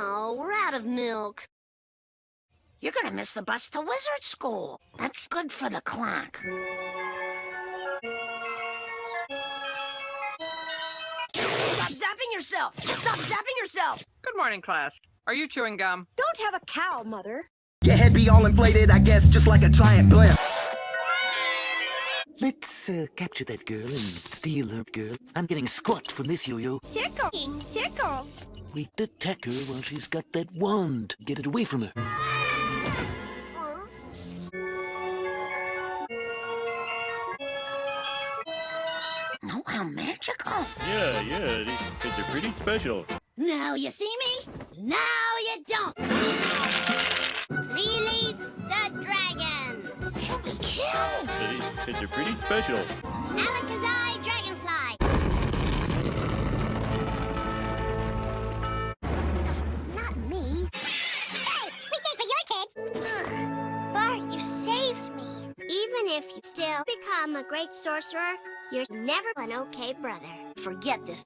Oh, we're out of milk. You're gonna miss the bus to wizard school. That's good for the clock. Stop zapping yourself! Stop zapping yourself! Good morning, class. Are you chewing gum? Don't have a cow, Mother. Your head be all inflated, I guess, just like a giant blimp. Let's uh, capture that girl and steal her girl. I'm getting squat from this yo-yo. Tickling tickles. We attack her while she's got that wand. Get it away from her. Oh, how magical. Yeah, yeah, these kids are pretty special. Now you see me, now you don't. Release the dragon. She'll be killed. Yeah, these kids are pretty special. If you still become a great sorcerer, you're never an okay brother. Forget this.